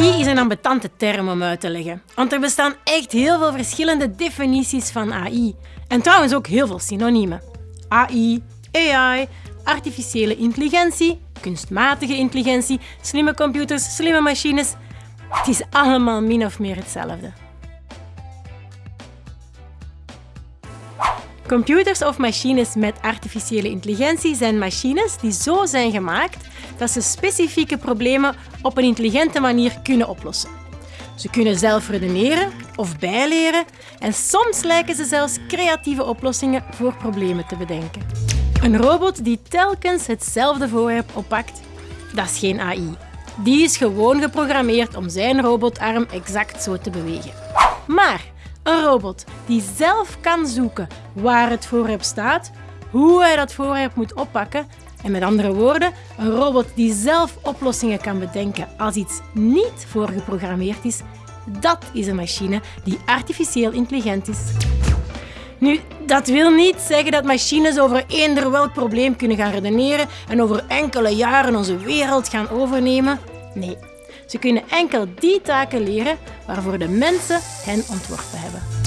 AI is een ambetante term om uit te leggen, want er bestaan echt heel veel verschillende definities van AI. En trouwens ook heel veel synoniemen. AI, AI, artificiële intelligentie, kunstmatige intelligentie, slimme computers, slimme machines. Het is allemaal min of meer hetzelfde. Computers of machines met artificiële intelligentie zijn machines die zo zijn gemaakt dat ze specifieke problemen op een intelligente manier kunnen oplossen. Ze kunnen zelf redeneren of bijleren en soms lijken ze zelfs creatieve oplossingen voor problemen te bedenken. Een robot die telkens hetzelfde voorwerp oppakt, dat is geen AI. Die is gewoon geprogrammeerd om zijn robotarm exact zo te bewegen. Maar een robot die zelf kan zoeken waar het voorwerp staat, hoe hij dat voorwerp moet oppakken en met andere woorden, een robot die zelf oplossingen kan bedenken als iets niet voorgeprogrammeerd is, dat is een machine die artificieel intelligent is. Nu, dat wil niet zeggen dat machines over eender welk probleem kunnen gaan redeneren en over enkele jaren onze wereld gaan overnemen. Nee, ze kunnen enkel die taken leren waarvoor de mensen hen ontworpen hebben.